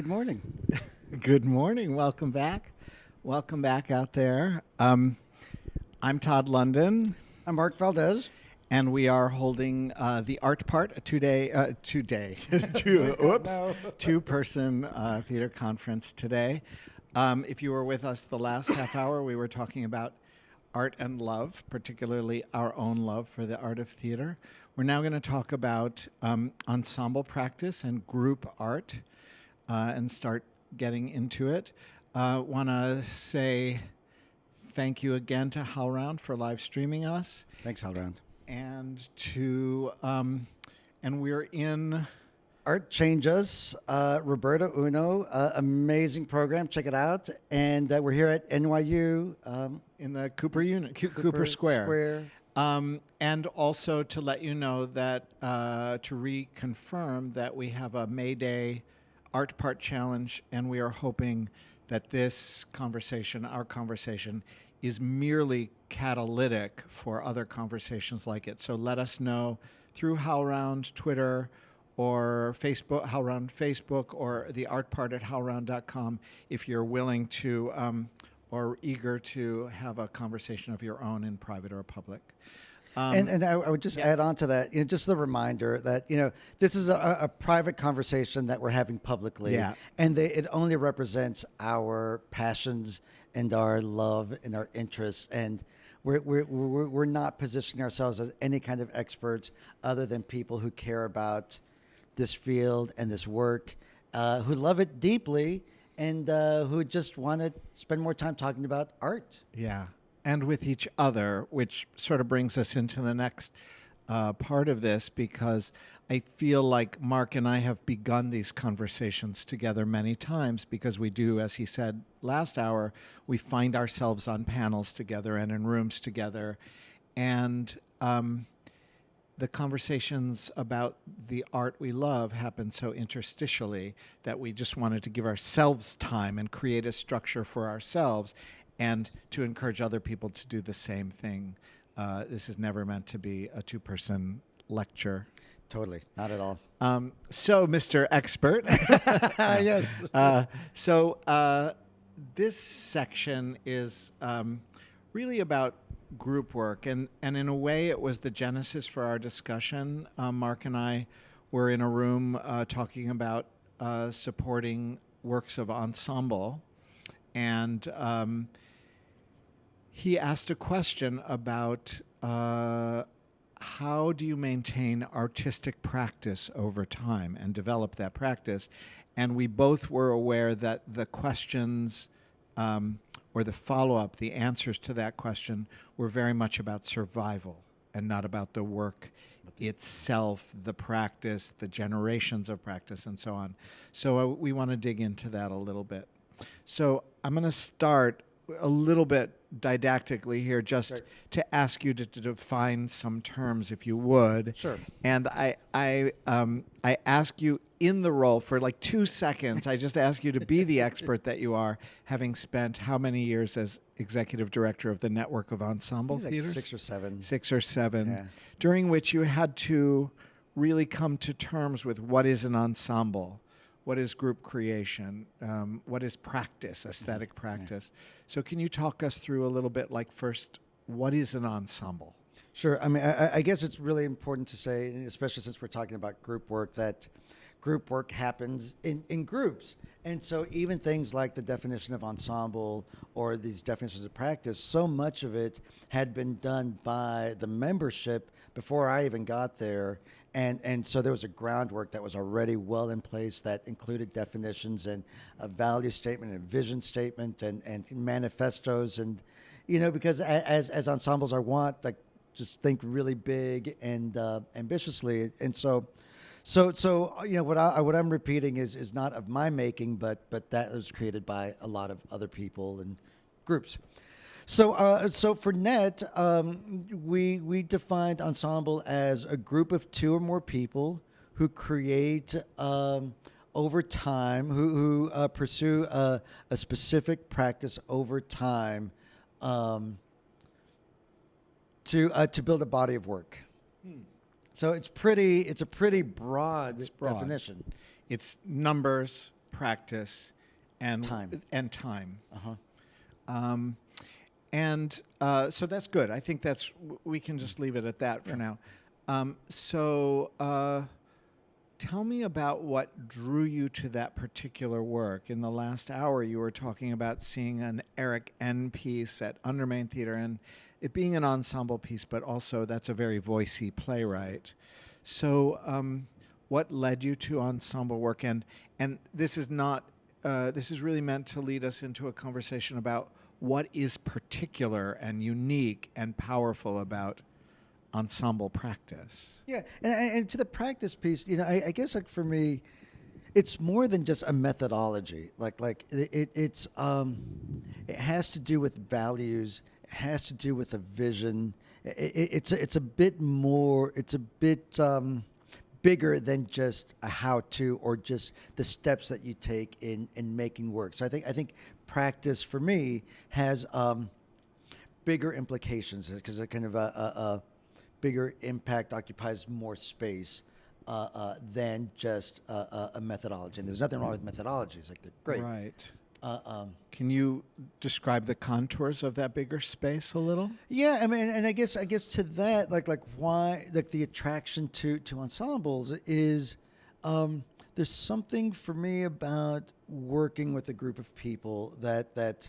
Good morning. Good morning. Welcome back. Welcome back out there. Um, I'm Todd London, I'm Mark Valdez. and we are holding uh, the art part a two-day, uh, two-day, two, oops, two-person uh, theater conference today. Um, if you were with us the last half hour, we were talking about art and love, particularly our own love for the art of theater. We're now going to talk about um, ensemble practice and group art uh, and start getting into it. Uh, Want to say thank you again to HowlRound for live streaming us, Thanks, Howlround. and to um, and we're in Art Changes, uh, Roberta Uno, uh, amazing program. Check it out. And uh, we're here at NYU. Um, in the Cooper unit, Coo- Cooper, Square. Square. Um, and also to let you know that uh, to reconfirm that we have a May Day art part challenge, and we are hoping that this conversation, our conversation, is merely catalytic for other conversations like it. So let us know through HowlRound Twitter or Facebook, HowlRound Facebook, or the art part at HowlRound.com if you're willing to um, or eager to have a conversation of your own in private or public. Um, and and I, I would just yeah. add on to that, you know, just the reminder that you know this is a, a private conversation that we're having publicly, Yeah. and they, it only represents our passions and our love and our interests, and we're we're, we're we're not positioning ourselves as any kind of experts other than people who care about this field and this work, uh, who love it deeply, and uh, who just want to spend more time talking about art. Yeah, and with each other, which sort of brings us into the next uh, part of this because I feel like Mark and I have begun these conversations together many times because we do, as he said last hour, we find ourselves on panels together and in rooms together. And um, the conversations about the art we love happen so interstitially that we just wanted to give ourselves time and create a structure for ourselves and to encourage other people to do the same thing. Uh, this is never meant to be a two person lecture. Totally, not at all. Um, so, Mr. Expert. yes. Uh, so, uh, this section is um, really about group work, and, and in a way, it was the genesis for our discussion. Um, Mark and I were in a room uh, talking about uh, supporting works of ensemble, and um, he asked a question about uh, how do you maintain artistic practice over time and develop that practice. And we both were aware that the questions um, or the follow up, the answers to that question were very much about survival and not about the work itself, the practice, the generations of practice, and so on. So uh, we want to dig into that a little bit. So I'm going to start a little bit didactically here, just Right. to ask you to, to define some terms, if you would. Sure. And I, I, um, I ask you in the role for like two seconds. I just ask you to be the expert that you are, having spent how many years as executive director of the network of ensemble like theaters? six or seven. six or seven, Yeah. during which you had to really come to terms with what is an ensemble, what is group creation, um, what is practice, aesthetic practice. So, can you talk us through a little bit, like first, what is an ensemble? Sure. I mean, I, I guess it's really important to say, especially since we're talking about group work, that group work happens in, in groups. And so, even things like the definition of ensemble or these definitions of practice, so much of it had been done by the membership before I even got there. And, and so there was a groundwork that was already well in place that included definitions and a value statement and vision statement and, and manifestos. And you know because as as ensembles are want like just think really big and uh, ambitiously. And so so so uh, you know what I what I'm repeating is is not of my making but but that was created by a lot of other people and groups so, uh, so for NET, um, we we defined ensemble as a group of two or more people who create um, over time, who who uh, pursue a, a specific practice over time, um, to uh, to build a body of work. So it's pretty. It's a pretty broad, It's broad. definition. It's numbers, practice, and Time. and time. Uh-huh. Um, and uh, so that's good. I think that's we can just leave it at that for now. Um, so uh, tell me about what drew you to that particular work. In the last hour, you were talking about seeing an Erik Ehn piece at Undermain Theater and it being an ensemble piece, but also that's a very voicey playwright. So, um, what led you to ensemble work? And and this is not. Uh, this is really meant to lead us into a conversation about what is particular and unique and powerful about ensemble practice. Yeah, and, and to the practice piece, you know, I, I guess like for me, it's more than just a methodology. Like like it, it, it's um, it has to do with values. It has to do with a vision. It, it, it's a, it's a bit more. It's a bit. Um, bigger than just a how to or just the steps that you take in in making work. So I think I think practice for me has um, bigger implications because it kind of a, a, a bigger impact occupies more space uh, uh, than just a, a, a methodology. And there's nothing wrong with methodologies; like they're great. Right. Uh, um, Can you describe the contours of that bigger space a little? Yeah, I mean, and I guess I guess to that, like like why like the attraction to to ensembles is um, there's something for me about working with a group of people that that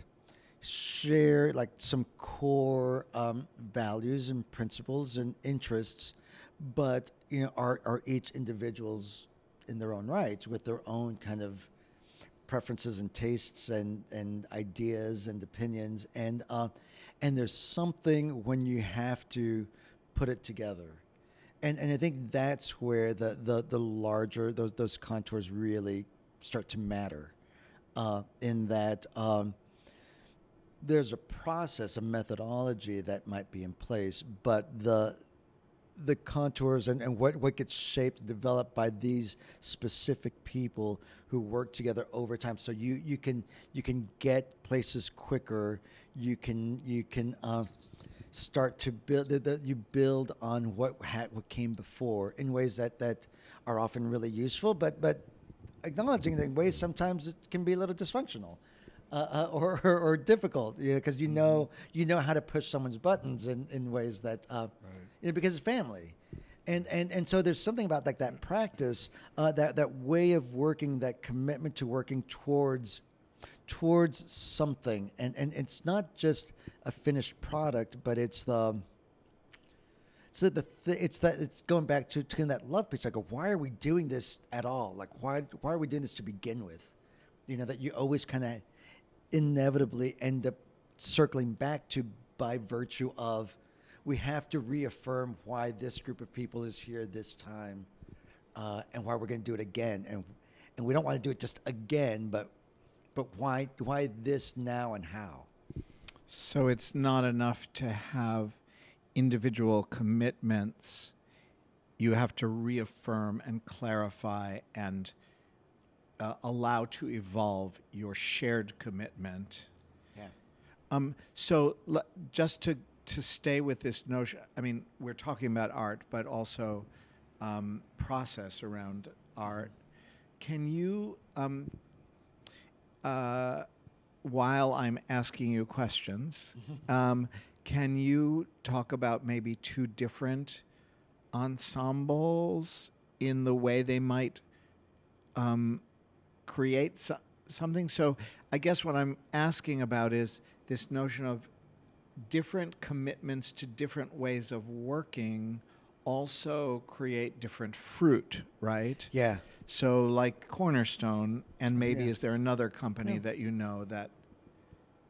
share like some core um, values and principles and interests, but you know are are each individuals in their own rights with their own kind of preferences and tastes and, and ideas and opinions. And uh, and there's something when you have to put it together and and I think that's where the the, the larger those those contours really start to matter uh, in that um, there's a process a methodology that might be in place but the the contours and, and what, what gets shaped and developed by these specific people who work together over time. So you, you can you can get places quicker. You can you can uh, start to build the, you build on what had what came before in ways that, that are often really useful, but but acknowledging that in ways sometimes it can be a little dysfunctional. Uh, uh, or, or, or difficult, because you know you know how to push someone's buttons in, in ways that uh, you know, because it's family. And, and, and so there's something about like that practice, uh, that, that way of working, that commitment to working towards towards something. And, and it's not just a finished product, but it's the so the th- it's that it's going back to, to that love piece. I go, why are we doing this at all? Like why why are we doing this to begin with? You know that you always kind of inevitably end up circling back to by virtue of we have to reaffirm why this group of people is here this time uh, and why we're going to do it again and and we don't want to do it just again but but why why this now and how So it's not enough to have individual commitments. You have to reaffirm and clarify and uh, allow to evolve your shared commitment. yeah Um, so just to to stay with this notion, I mean, we're talking about art, but also um, process around art. Can you, um, uh, while I'm asking you questions, um, can you talk about maybe two different ensembles in the way they might um, create so- something. So I guess what I'm asking about is this notion of different commitments to different ways of working also create different fruit, right? yeah So like Cornerstone, and maybe Yeah. is there another company Yeah. that you know that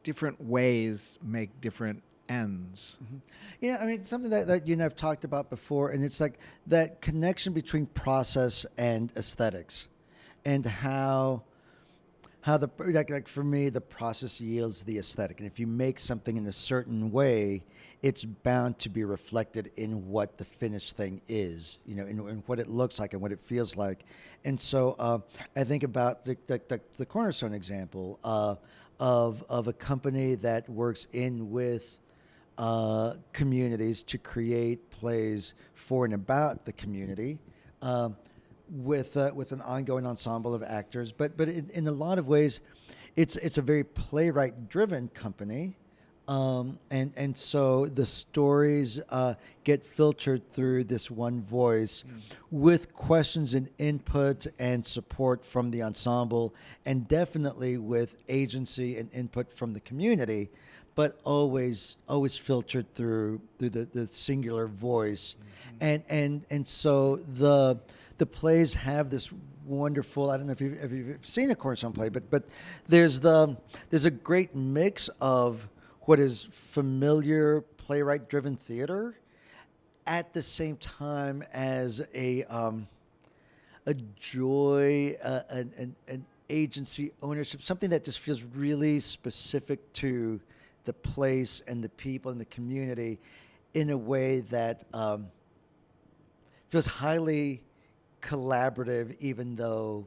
different ways make different ends? Mm-hmm. Yeah, I mean something that, that you and I've talked about before, and it's like that connection between process and aesthetics, and how how the like, like for me the process yields the aesthetic, and if you make something in a certain way, it's bound to be reflected in what the finished thing is, you know, in, in what it looks like and what it feels like, and so uh, I think about the the, the, the cornerstone example uh, of of a company that works in with uh, communities to create plays for and about the community. Um, with uh, with an ongoing ensemble of actors. But but in, in a lot of ways, it's it's a very playwright driven company. Um, and and so the stories uh, get filtered through this one voice, with questions and input and support from the ensemble, and definitely with agency and input from the community, but always always filtered through through the, the singular voice, and and and so the the plays have this wonderful. I don't know if you've, if you've seen a cornerstone play, but but there's the there's a great mix of what is familiar playwright driven theater at the same time as a um, a joy, uh, an, an, an agency ownership, something that just feels really specific to the place and the people and the community in a way that um, feels highly collaborative, even though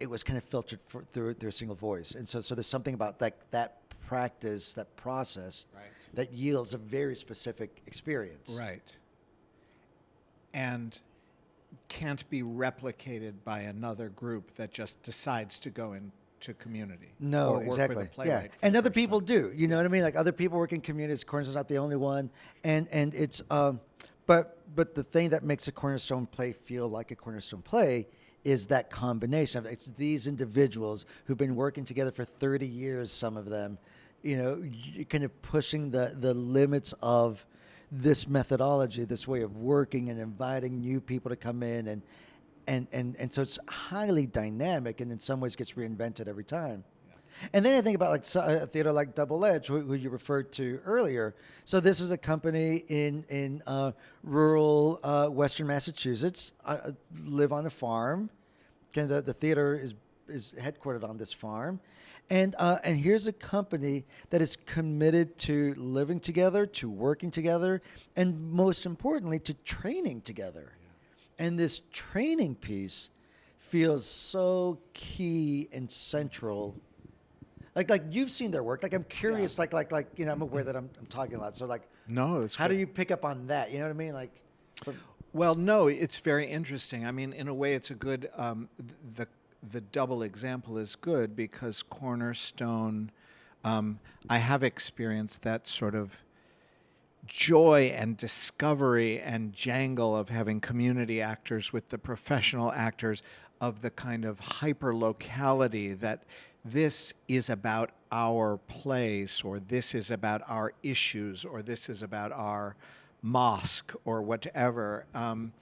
it was kind of filtered for, through through a single voice. And so, so there's something about that that practice, that process, Right. that yields a very specific experience. Right. And can't be replicated by another group that just decides to go into community. No, or work with a exactly. Yeah, and other people time. do. You know what I mean? Like other people work in communities. Cornerstone's not the only one, and and it's um, but but the thing that makes a cornerstone play feel like a cornerstone play is that combination of it's these individuals who've been working together for 30 years. Some of them, you know, kind of pushing the the limits of this methodology, this way of working, and inviting new people to come in and. And, and, and so it's highly dynamic and in some ways gets reinvented every time. And then I think about like so- a theater like Double Edge, who, who you referred to earlier. So this is a company in in uh, rural uh, Western Massachusetts. I live on a farm. Kind of the, the theater is is headquartered on this farm, and uh, and here's a company that is committed to living together, to working together, and most importantly, to training together. And this training piece feels so key and central like like you've seen their work. Like I'm curious. Like like like you know I'm aware that I'm, I'm talking a lot. So like No, it's how do you pick up on that? You know what I mean? Like from, Well, no, it's very interesting. I mean, in a way, it's a good. Um, the the double example is good because Cornerstone. Um, I have experienced that sort of joy and discovery and jangle of having community actors with the professional actors of the kind of hyper locality that this is about our place or this is about our issues or this is about our mosque or whatever um,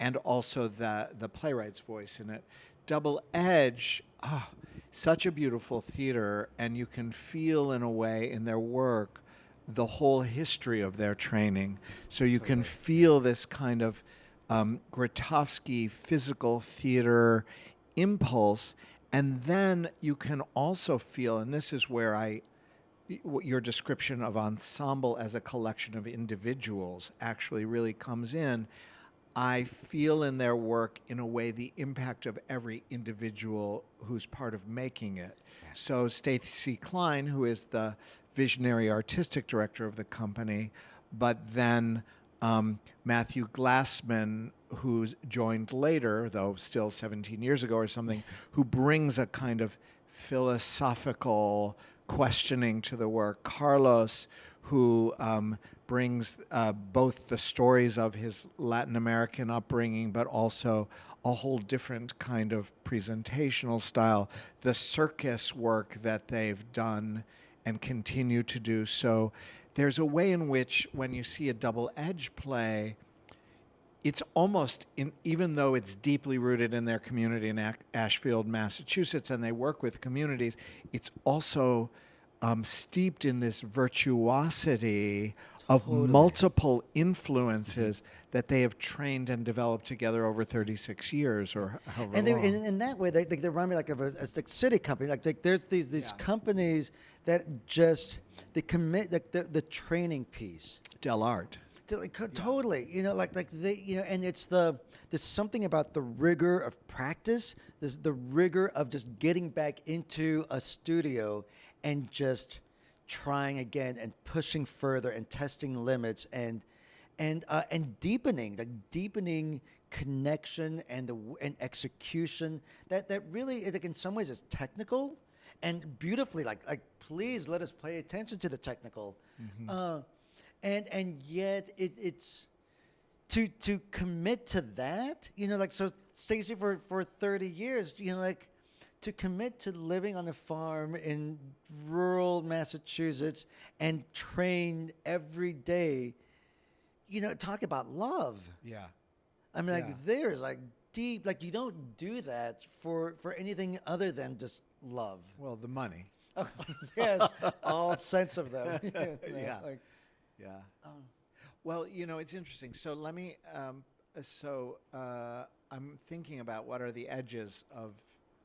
and also the the playwright's voice in it double edge ah, such a beautiful theater and you can feel in a way in their work the whole history of their training. So you can feel this kind of um, Grotowski physical theater impulse. And then you can also feel, and this is where I, your description of ensemble as a collection of individuals actually really comes in. I feel in their work, in a way, the impact of every individual who's part of making it. So, Stacy Klein, who is the visionary artistic director of the company, but then um, Matthew Glassman, who's joined later, though still 17 years ago or something, who brings a kind of philosophical questioning to the work. Carlos, who um, brings uh, both the stories of his Latin American upbringing, but also a whole different kind of presentational style. The circus work that they've done and continue to do. So there's a way in which, when you see a double edge play, it's almost in, even though it's deeply rooted in their community in Ashfield, Massachusetts, and they work with communities, it's also um, steeped in this virtuosity of Totally. multiple influences that they have trained and developed together over 36 years or however and they, long. in, in that way, they, they, they remind me like of a, a like SITI company. Like they, there's these these Yeah. companies that just they commit like the, the training piece. Dell'Arte. Like, co- Totally, you know, like like they, you know, and it's the there's something about the rigor of practice. There's the rigor of just getting back into a studio and just trying again and pushing further and testing limits and and uh, and deepening, like deepening connection and the and execution that that really like in some ways is technical and beautifully like like please let us pay attention to the technical uh, and and yet it, it's to to commit to that you know like so stacy for for 30 years you know like to commit to living on a farm in rural massachusetts and train every day you know talk about love Yeah. I mean, like Yeah. there's like deep, like you don't do that for for anything other than just love. Well, the money. Oh, yes, all sense of them. Know, Yeah. like, Yeah. um, Well, you know, it's interesting. So let me. Um, uh, so uh, I'm thinking about what are the edges of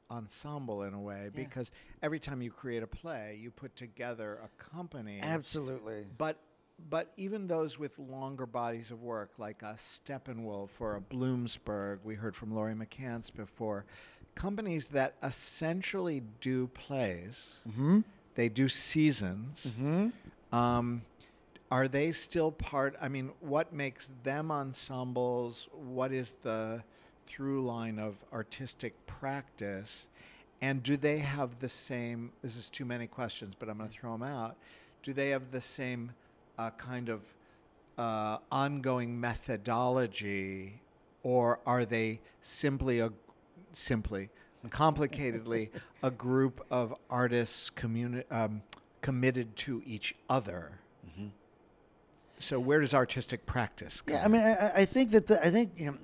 ensemble in a way Yeah. because every time you create a play, you put together a company. absolutely. But but even those with longer bodies of work, like a Steppenwolf or a Bloomsburg, we heard from Laurie McCants before, companies that essentially do plays, Mm-hmm. they do seasons. Mm-hmm. Um, are they still part? I mean, what makes them ensembles? What is the through line of artistic practice? And do they have the same? This is too many questions, but I'm going to throw them out. Do they have the same uh, kind of uh, ongoing methodology, or are they simply a simply complicatedly a group of artists communi- um, committed to each other? So where does artistic practice? Come Yeah, I mean, I, I- I think that the, I think you know,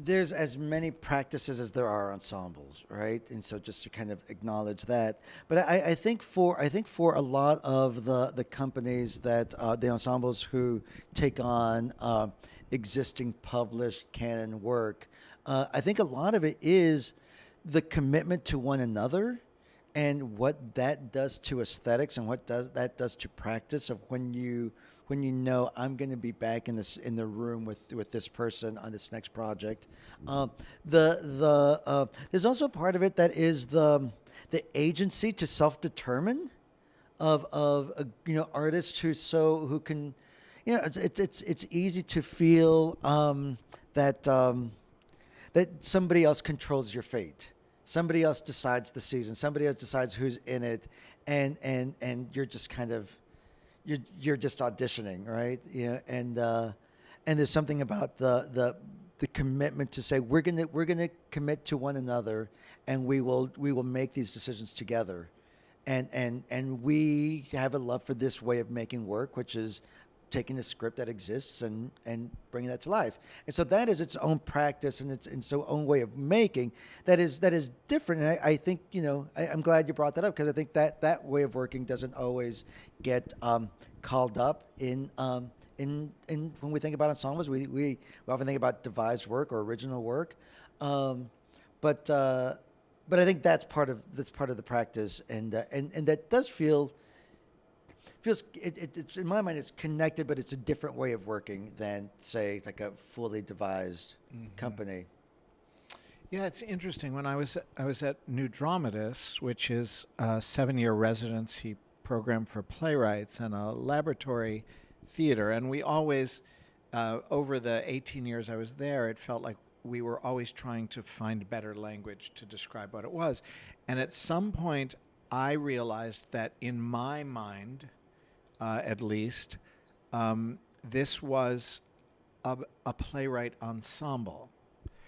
there's as many practices as there are ensembles, right? And so just to kind of acknowledge that, but I, I think for I think for a lot of the the companies that uh, the ensembles who take on uh, existing published canon work, uh, I think a lot of it is the commitment to one another and what that does to aesthetics and what does that does to practice of when you when you know I'm going to be back in this in the room with with this person on this next project. Um, the the uh, there's also a part of it that is the the agency to self determine of of uh, you know artists who so who can you know it's it's it's, it's easy to feel um, that um, that somebody else controls your fate. Somebody else decides the season. Somebody else decides who's in it, and and and you're just kind of you're you're just auditioning, right? Yeah, and uh, and there's something about the the the commitment to say we're gonna we're gonna commit to one another, and we will we will make these decisions together, and and and we have a love for this way of making work, which is taking a script that exists and and bringing that to life. And so that is its own practice and its its own way of making that is that is different. And I, I think you know I, I'm glad you brought that up because I think that that way of working doesn't always get um, called up in. Um, in, in when we think about ensembles, we, we, we often think about devised work or original work, um, but uh, but I think that's part of that's part of the practice, and uh, and and that does feel feels it, it, it's in my mind it's connected but it's a different way of working than say like a fully devised company. Yeah, it's interesting. When I was I was at New Dramatists, which is a seven-year residency program for playwrights and a laboratory theater, and we always, uh, over the 18 years I was there, it felt like we were always trying to find better language to describe what it was, and at some point I realized that in my mind, uh, at least, um, this was a, a playwright ensemble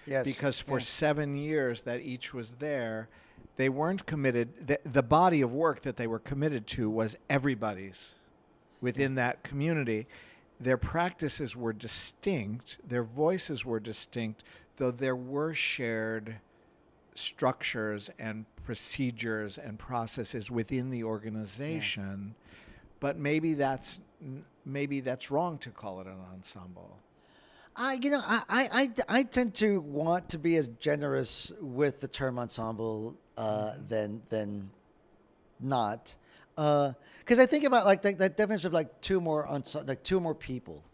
yes because for yeah. seven years that each was there, they weren't committed. The, the body of work that they were committed to was everybody's within that community. Their practices were distinct, their voices were distinct, though there were shared structures and procedures and processes within the organization. But maybe that's maybe that's wrong to call it an ensemble. I, you know, I, I, I, tend to want to be as generous with the term ensemble uh, than than not, because I think about like that, that definition of like two more like two more people,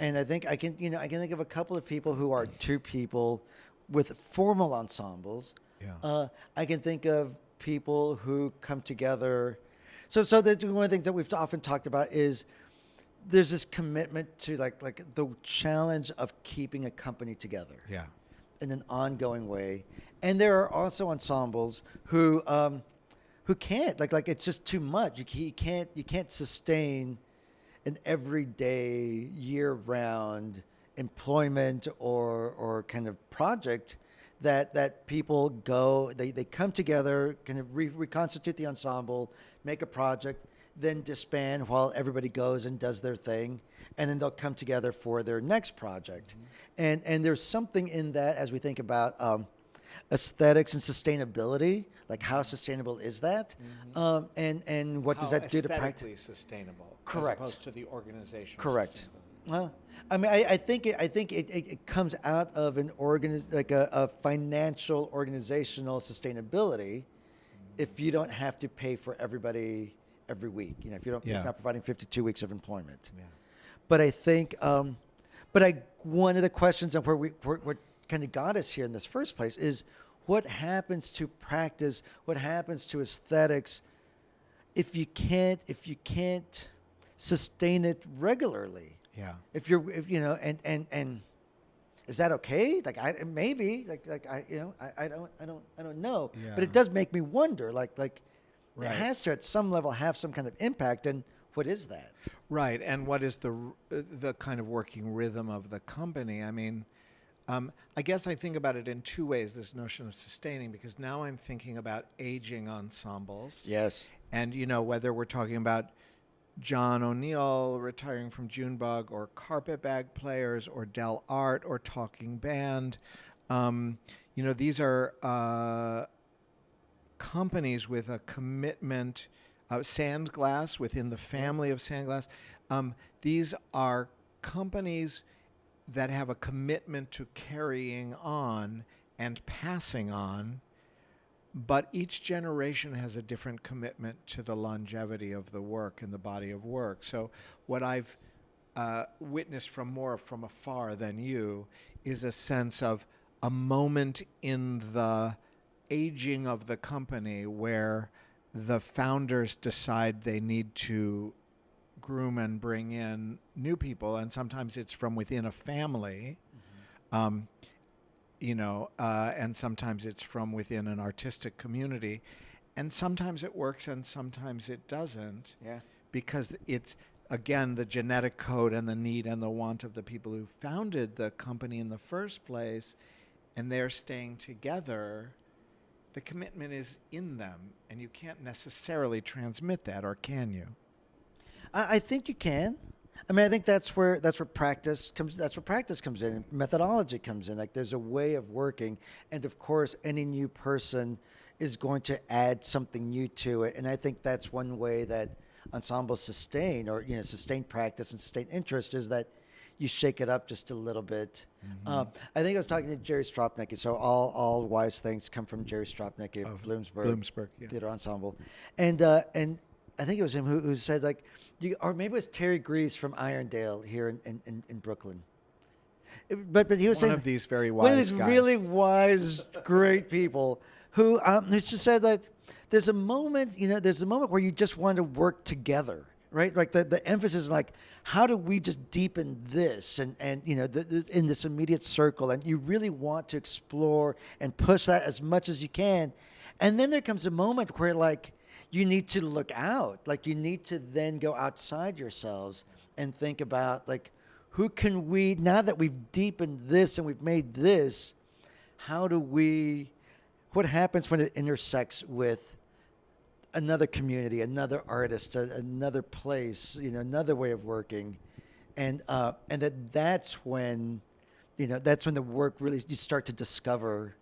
and I think I can you know I can think of a couple of people who are two people with formal ensembles. Yeah. Uh, I can think of people who come together. So so the, one of the things that we've often talked about is there's this commitment to like like the challenge of keeping a company together Yeah. in an ongoing way. And there are also ensembles who um, who can't like like it's just too much. You, you can't you can't sustain an everyday year round employment or or kind of project that that people go they, they come together kind of re- reconstitute the ensemble make a project then disband while everybody goes and does their thing and then they'll come together for their next project. And and there's something in that as we think about um, aesthetics and sustainability like how sustainable is that? Um, and and what does that do to practice aesthetically sustainable Correct. as opposed to the organization Correct. Well, I mean, I, I think it, I think it, it, it comes out of an organ like a, a financial organizational sustainability. If you don't have to pay for everybody every week, you know, if you don't, yeah. you're not providing 52 weeks of employment. Yeah. But I think, um, but I one of the questions and where we where, what kind of got us here in this first place is what happens to practice, what happens to aesthetics, if you can't if you can't sustain it regularly Yeah. if you're if, you know and and and is that okay like i maybe like like i you know i, I don't i don't i don't know Yeah. but it does make me wonder like like Right. it has to at some level have some kind of impact and what is that Right, and what is the uh, the kind of working rhythm of the company? I mean, um, I guess I think about it in two ways. This notion of sustaining, because now I'm thinking about aging ensembles. yes And you know whether we're talking about John O'Neal retiring from Junebug, or carpetbag players, or Dell'Arte, or Talking Band. Um, you know these are uh, companies with a commitment. Uh, Sandglass within the family of Sandglass. Um, these are companies that have a commitment to carrying on and passing on but each generation has a different commitment to the longevity of the work and the body of work. So, what I've uh, witnessed from more from afar than you is a sense of a moment in the aging of the company where the founders decide they need to groom and bring in new people, and sometimes it's from within a family. Um, you know, uh, and sometimes it's from within an artistic community, and sometimes it works and sometimes it doesn't yeah because it's again the genetic code and the need and the want of the people who founded the company in the first place, and they're staying together. The commitment is in them, and you can't necessarily transmit that, or can you? I, I think you can. I mean, I think that's where that's where practice comes. That's where practice comes in. Methodology comes in. Like there's a way of working, and of course, any new person is going to add something new to it. And I think that's one way that ensembles sustain, or you know, sustain practice and sustain interest is that you shake it up just a little bit. Um, I think I was talking to Jerry Stropnicky. So all all wise things come from Jerry Stropnicky of, Of Bloomsburg. Bloomsburg, yeah. Theater Ensemble, and uh, and I think it was him who, who said like, you, or maybe it was Terry Greiss from Irondale here in, in, in, in Brooklyn. It- but but he was One saying of these very wise, one of these guys. really wise, great people who um, who just said that there's a moment, you know, there's a moment where you just want to work together, right? Like the, the emphasis is like, how do we just deepen this and, and you know, the, the, in this immediate circle? And you really want to explore and push that as much as you can. And then there comes a moment where like you need to look out, like you need to then go outside yourselves and think about like, who can we, now that we've deepened this and we've made this, how do we what happens when it intersects with another community another artist another place you know another way of working? And uh and that that's when you know that's when the work really you start to discover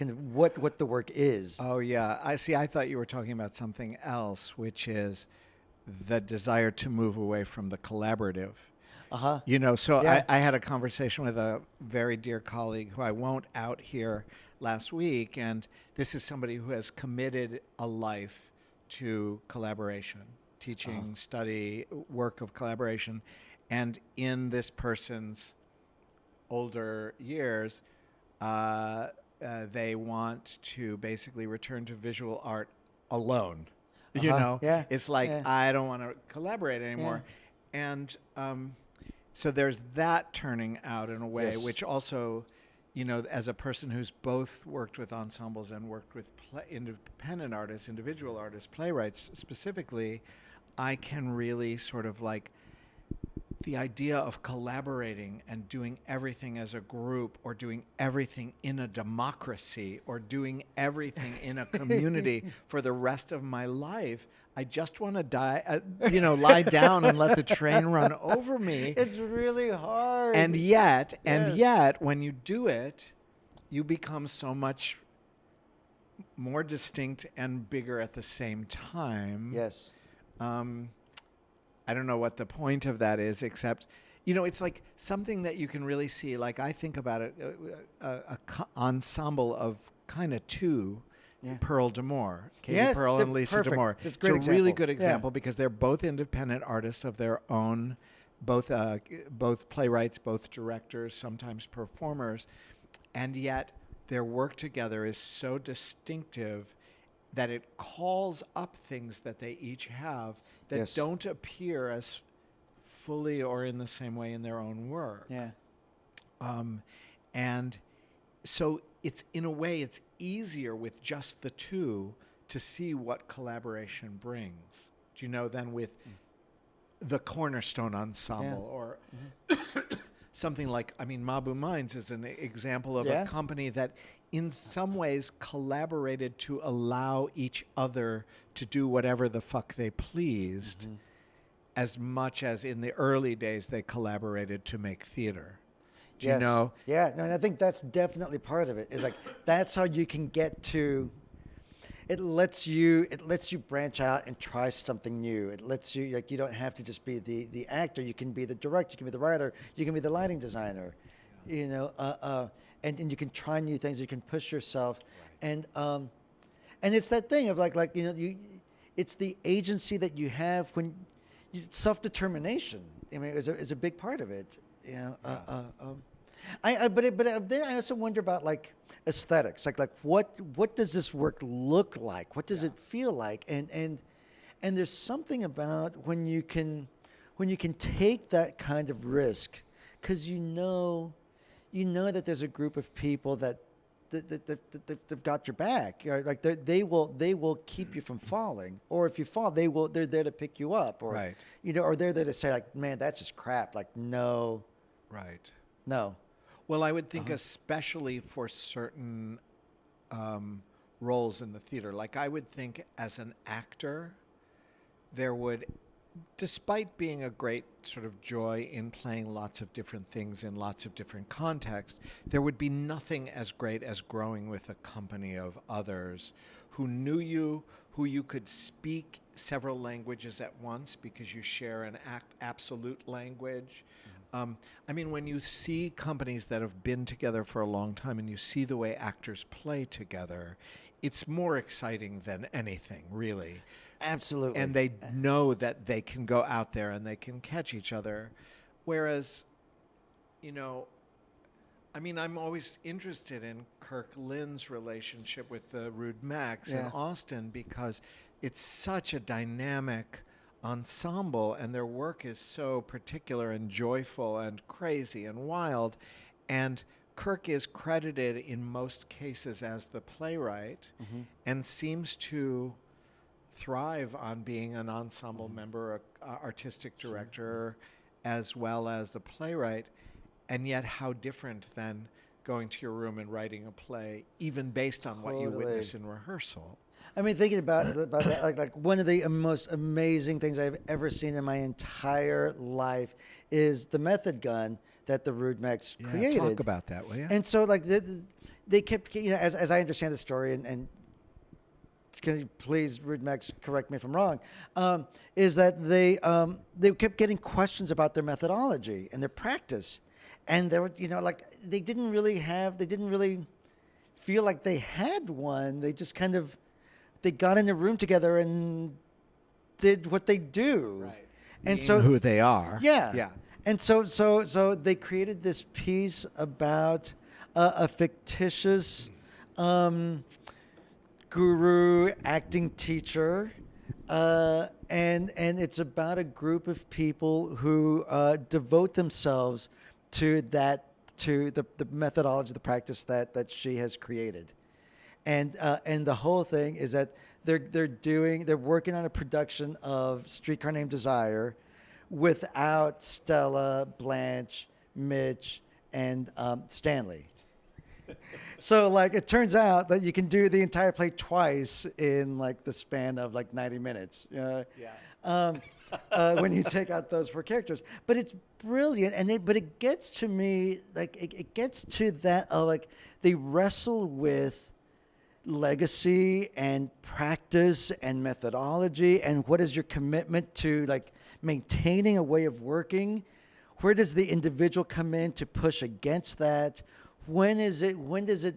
of what what the work is Oh yeah, I see. I thought you were talking about something else, which is the desire to move away from the collaborative. uh-huh You know, so Yeah. I, I had a conversation with a very dear colleague who I won't out here last week, and this is somebody who has committed a life to collaboration, teaching, study, work of collaboration, and in this person's older years, uh, uh, they want to basically return to visual art alone. You Uh-huh. know, Yeah. it's like Yeah. I don't want to collaborate anymore. and um, so there's that turning out in a way, Yes. which also, you know, as a person who's both worked with ensembles and worked with independent artists, individual artists, playwrights specifically, I can really sort of like the idea of collaborating and doing everything as a group or doing everything in a democracy or doing everything in a community for the rest of my life i just want to die uh, you know lie down and let the train run over me It's really hard. and yet and yet when you do it you become so much more distinct and bigger at the same time yes. um, I don't know what the point of that is, except, you know, it's like something that you can really see. Like I think about it, uh, a, a, co- ensemble of kind of two. Yeah. PearlDamour, Katie Yes, Pearl and Lisa perfect. D'Amour. A great it's a really example. good Yeah. example because they're both independent artists of their own, both uh, both playwrights, both directors, sometimes performers, and yet their work together is so distinctive that it calls up things that they each have that Yes. don't appear as fully or in the same way in their own work. Yeah. Um, and so it's in a way it's easier with just the two to see what collaboration brings. Do you know then with the cornerstone ensemble or something like I mean Mabou Mines is an example of Yeah. a company that in some ways collaborated to allow each other to do whatever the fuck they pleased mm-hmm. as much as in the early days they collaborated to make theater. Do yes. you know? Yeah. No, and I think that's definitely part of it. Is like that's how you can get to. It lets you. It lets you branch out and try something new. It lets you like you don't have to just be the the actor. You can be the director. You can be the writer. You can be the lighting designer. You know. Uh, uh, and and you can try new things. You can push yourself. And um, and it's that thing of like like you know you. It's the agency that you have when self determination. I mean, is a, is a big part of it. You know, uh, uh, um, I, I but it, but uh, then I also wonder about like aesthetics. Like like what what does this work look like? What does it feel like? And and and there's something about when you can when you can take that kind of risk because you know you know that there's a group of people that that, that, that, that they've, they've got your back. You know, like they they will they will keep you from falling, or if you fall, they will they're there to pick you up, or Right. you know, or they're there to say like, man, that's just crap. Like, no, Right. no, Well, I would think, especially for certain um, roles in the theater, like I would think as an actor, there would, despite being a great sort of joy in playing lots of different things in lots of different contexts, there would be nothing as great as growing with a company of others who knew you, who you could speak several languages at once because you share an ac- absolute language. Um, I mean, when you see companies that have been together for a long time and you see the way actors play together, it's more exciting than anything, really. Absolutely. and they know that they can go out there and they can catch each other. Whereas you know i mean i'm always interested in kirk lynn's relationship with the rude mechs in austin because it's such a dynamic ensemble and their work is so particular and joyful and crazy and wild. And kirk is credited in most cases as the playwright mm-hmm. and seems to thrive on being an ensemble mm-hmm. member, a, a artistic director, as well as a playwright, and yet how different than going to your room and writing a play, even based on what you witness in rehearsal. I mean, thinking about about that, like like one of the most amazing things I've ever seen in my entire life is the method gun that the Rude Mechs created. talk about that, will you? And so, like, they, they kept, you know, as, as I understand the story, and, and can you please, Rude Mechs, correct me if I'm wrong, um, is that they um, they kept getting questions about their methodology and their practice, and they were, you know, like they didn't really have, they didn't really feel like they had one. They just kind of, they got in a room together and did what they do, and Being so who they are. yeah. Yeah. And so, so, so they created this piece about uh, a fictitious um, guru acting teacher Uh, and and it's about a group of people who uh, devote themselves to that to the, the methodology, the practice that that she has created, and uh, and the whole thing is that they're they're doing they're working on a production of Streetcar Named Desire, without Stella, Blanche, Mitch, and um, Stanley. so like it turns out that you can do the entire play twice in like the span of like 90 minutes. Uh, Yeah. Um, uh, when you take out those four characters, but it's brilliant, and they, but it gets to me like it, it gets to that uh, like they wrestle with legacy and practice and methodology and what is your commitment to like maintaining a way of working? Where does the individual come in to push against that? When is it when does it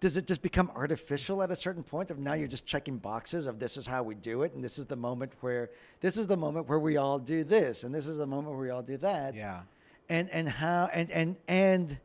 does it just become artificial at a certain point of now you're just checking boxes of this is how we do it and this is the moment where this is the moment where we all do this and this is the moment where we all do that? Yeah. and and how and and and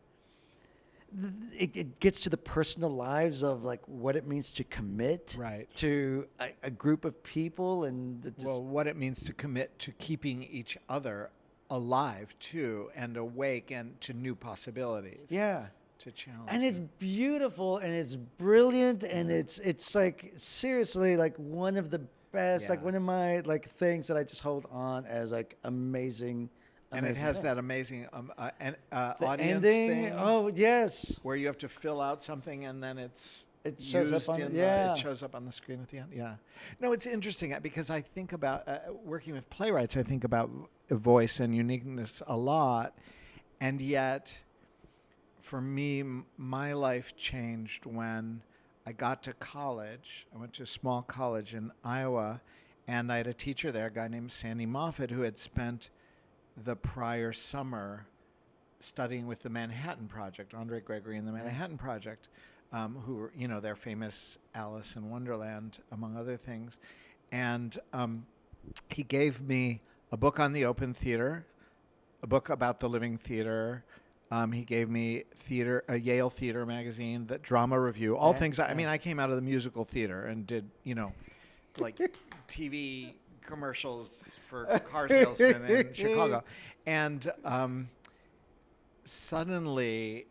it, it gets to the personal lives of like what it means to commit Right. to a, a group of people and the just, well, what it means to commit to keeping each other alive too and awake and to new possibilities. yeah To challenge. and it's beautiful and it's brilliant and mm-hmm. it's it's like seriously like one of the best like one of my like things that I just hold on as like amazing and it has that amazing um, uh, an, uh, the audience ending thing oh yes where you have to fill out something and then it's It shows up on the- yeah. it shows up on the screen at the end. Yeah, no, it's interesting uh, because I think about uh, working with playwrights. I think about voice and uniqueness a lot, and yet, for me, m- my life changed when I got to college. I went to a small college in Iowa, and I had a teacher there, a guy named Sandy Moffat, who had spent the prior summer studying with the Manhattan Project, Andre Gregory and the Manhattan Project, um, who were, you know, they're famous Alice in Wonderland, among other things. And um, he gave me a book on the open theater, a book about the living theater. Um, he gave me theater, a Yale Theater magazine, the drama review, all Yeah, things. I, I mean, I came out of the musical theater and did, you know, like TV commercials for car salesmen in Chicago, and um, suddenly,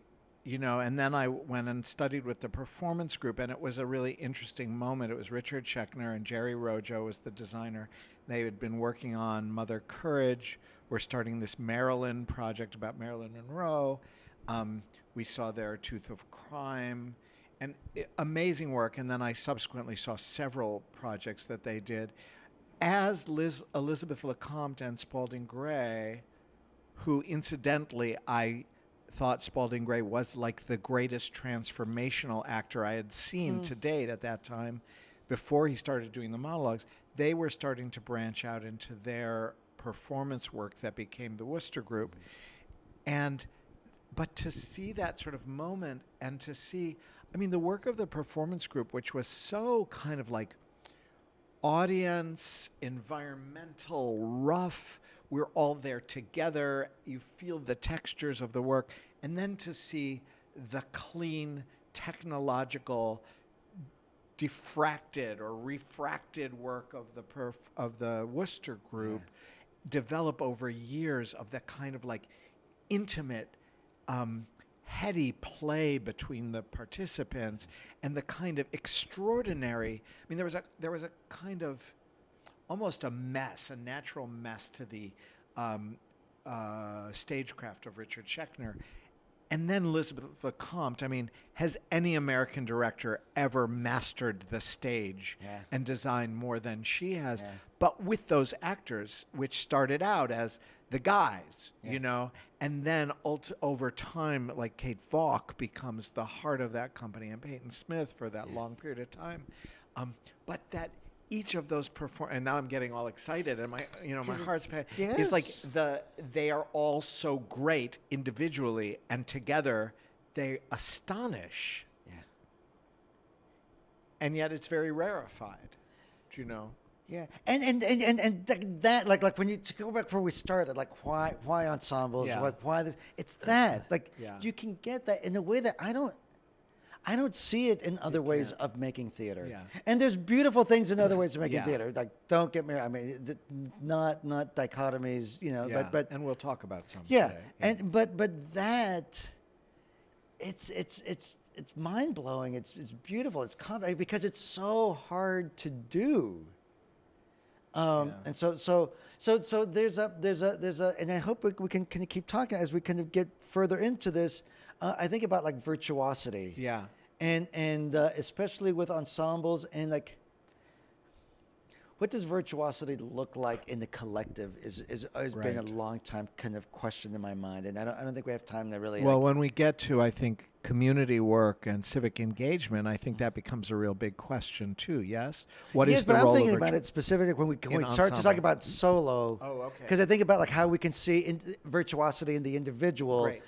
you know, and then I went and studied with the performance group, and it was a really interesting moment. It was Richard Schechner and Jerry Rojo was the designer. They had been working on Mother Courage. We're starting this Marilyn project about Marilyn Monroe. Um, we saw their Tooth of Crime, and i- amazing work. And then I subsequently saw several projects that they did. As Liz, Elizabeth LeCompte and Spalding Gray, who incidentally I thought Spalding Gray was like the greatest transformational actor I had seen hmm. to date at that time before he started doing the monologues. They were starting to branch out into their performance work that became the Wooster Group. And but to see that sort of moment and to see I mean the work of the performance group which was so kind of like audience, environmental, rough. We're all there together. You feel the textures of the work. And then to see the clean, technological, diffracted or refracted work of the perf- of the Wooster group develop over years of that kind of like intimate um, heady play between the participants and the kind of extraordinary i mean there was a there was a kind of almost a mess a natural mess to the um, uh, stagecraft of richard schechner and then elizabeth lecompte i mean has any american director ever mastered the stage Yeah. and designed more than she has Yeah. but with those actors which started out as the guys Yeah. you know and then ult- over time like kate valk becomes the heart of that company and peyton smith for that long period of time. Um, but that each of those perform and now i'm getting all excited and my you know my heart's pa- is like the they are all so great individually and together they astonish. Yeah. And yet it's very rarefied do you know Yeah, and and and and, and th- that like like when you to go back where we started, like why why ensembles, Yeah. like why this? It's that like Yeah. you can get that in a way that I don't. I don't see it in other ways can't. of making theater. Yeah. And there's beautiful things in other ways of making Yeah. theater. Like don't get me I mean th- not not dichotomies, you know, yeah. but but and we'll talk about some. yeah. today. And but but that it's it's it's it's mind blowing. It's it's beautiful. It's com- because it's so hard to do. Um, Yeah. And so so so so there's a there's a there's a and I hope we, we can kind of keep talking as we kind of get further into this. Uh, I think about like virtuosity yeah. and and uh, especially with ensembles and like what does virtuosity look like in the collective is is has been a long time kind of question in my mind and I don't I don't think we have time to really Well, like, when we get to, I think, community work and civic engagement, I think that becomes a real big question too. Yes, What is yes, the but I'm role thinking about it specifically when we when we start to talk about solo. Oh, okay. Because I think about like how we can see in, virtuosity in the individual Great.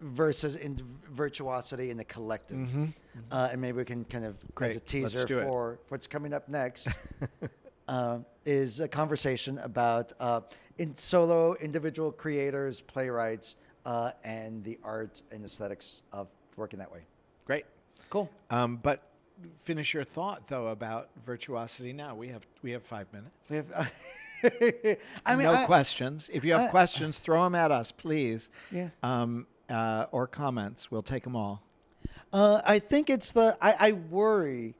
versus in virtuosity in the collective. Mhm. Uh, and maybe we can kind of, as a teaser for what's coming up next, uh, is a conversation about uh, in solo individual creators, playwrights, uh, and the art and aesthetics of working that way. Great. Cool. Um, but finish your thought though about virtuosity. Now we have we have five minutes. We have, I mean, no I- questions. If you have I- questions, throw them at us, please. Yeah. Um, uh, or comments. We'll take them all. Uh, I think it's the I, I worry.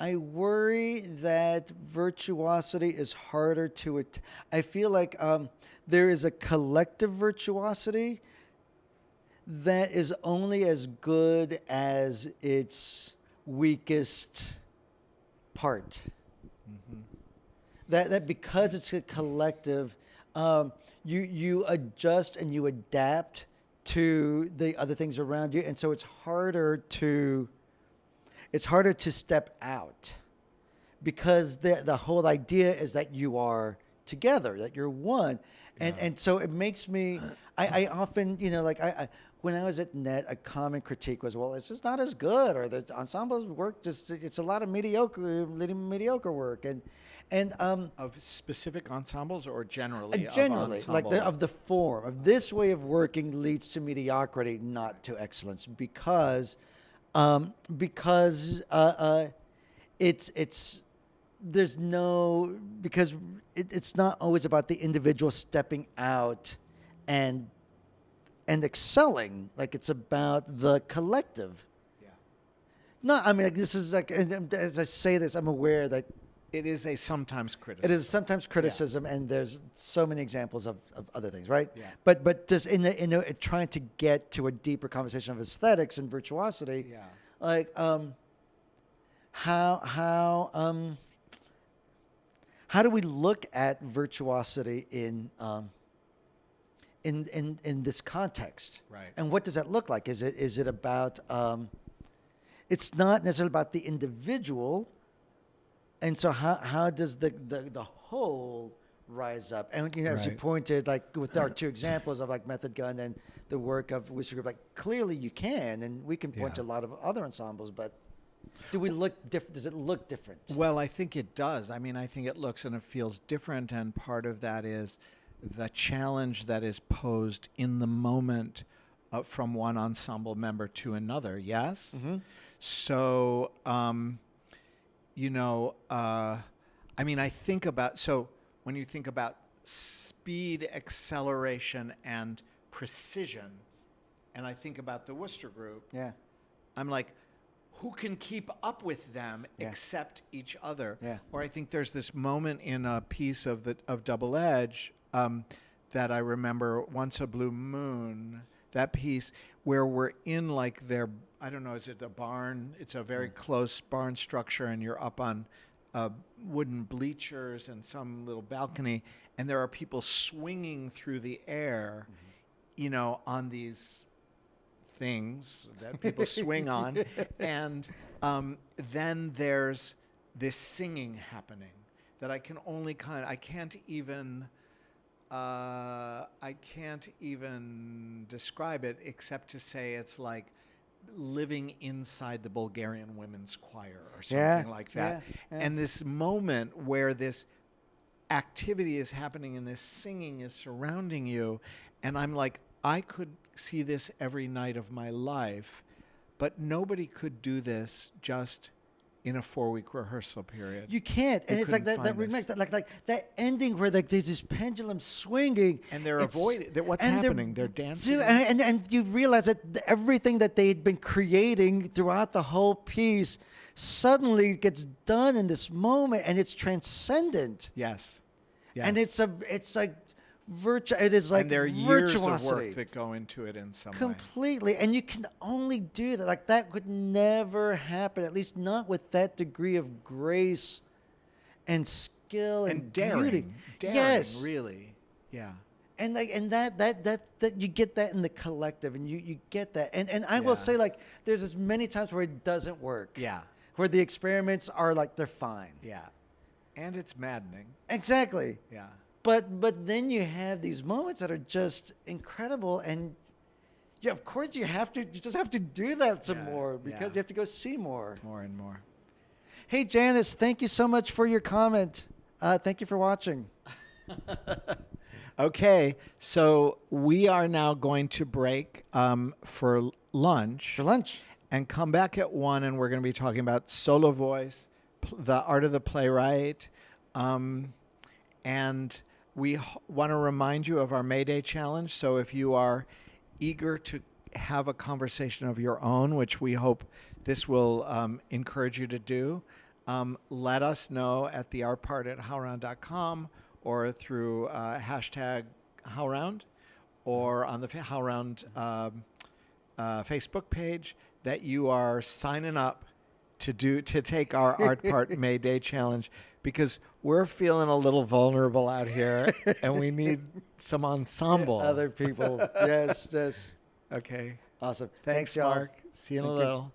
I worry that virtuosity is harder to at- I feel like um, there is a collective virtuosity that is only as good as its weakest part. That that because it's a collective, um, you you adjust and you adapt to the other things around you, and so it's harder to it's harder to step out because the the whole idea is that you are together, that you're one, and and so it makes me. I, I often you know like I, I when I was at Net, a common critique was, well, it's just not as good, or the ensembles work just it's a lot of mediocre, mediocre work, and and um, Of specific ensembles or generally? uh, of generally, like the, of the form of this way of working leads to mediocrity, not to excellence, because um, because uh, uh, it's it's there's no because it, it's not always about the individual stepping out and and excelling like it's about the collective Yeah. no i mean like, this is like and and as i say this i'm aware that It is a sometimes criticism. It is sometimes criticism, and there's so many examples of, of other things, right? Yeah. But but just in the in the, trying to get to a deeper conversation of aesthetics and virtuosity, Yeah. like um, how how um, how do we look at virtuosity in um, in in in this context? Right. And what does that look like? Is it is it about um, it's not necessarily about the individual and so how, how does the, the, the whole rise up and you know as you pointed like with our two examples of like method gun and the work of Wooster Group like clearly you can and we can point Yeah. to a lot of other ensembles but do we look different does it look different Well, I think it does. I mean, I think it looks and it feels different, and part of that is the challenge that is posed in the moment uh, from one ensemble member to another. Yes. So, um, you know, uh, I mean, I think about so when you think about speed, acceleration, and precision, and I think about the Wooster Group. yeah I'm like, who can keep up with them Yeah. except each other? Yeah. Or I think there's this moment in a piece of the of Double Edge um, that I remember, Once a Blue Moon, that piece where we're in like their I don't know, is it a barn? It's a very close barn structure, and you're up on uh, wooden bleachers and some little balcony, and there are people swinging through the air, you know, on these things that people swing on. And um, then there's this singing happening that I can only kind I can't even. Uh, I can't even describe it except to say it's like living inside the Bulgarian women's choir or something Yeah, like that. yeah, yeah. And this moment where this activity is happening and this singing is surrounding you and i'm like i could see this every night of my life but nobody could do this just in a four week rehearsal period. You can't, and it's like that. That remake, that, like like that ending where like there's this pendulum swinging, and they're avoiding. They're, what's and they're- happening? They're dancing. And, and and you realize that everything that they'd been creating throughout the whole piece suddenly gets done in this moment, and it's transcendent, yes. yes. and it's a it's like virtu. It is like and there are years of work that go into it in some way. completely. And you can only do that. Like that would never happen at least not with that degree of grace and skill and, And daring, beauty. daring, yes. really, yeah. and like and that that that that you get that in the collective and you you get that. And and i will say like there's as many times where it doesn't work. Yeah, where the experiments are like they're fine. Yeah, and it's maddening. exactly. Yeah, but but then you have these moments that are just incredible and yeah of course you have to you just have to do that some Yeah, more because yeah. you have to go see more more and more. hey janice thank you so much for your comment uh, thank you for watching Okay, so we are now going to break um, for lunch. for lunch and come back at one, and we're going to be talking about solo voice, pl- the art of the playwright, um, and we want to remind you of our May Day challenge. So if you are eager to have a conversation of your own, which we hope this will um, encourage you to do, um, let us know at the art part at howlround.com or through uh, hashtag howlround or on the howlround um, uh, Facebook page that you are signing up to do to take our art part May Day challenge because we're feeling a little vulnerable out here and we need some ensemble. other people yes yes okay. awesome Thanks, y'all. Mark. See you in a Thank you. little.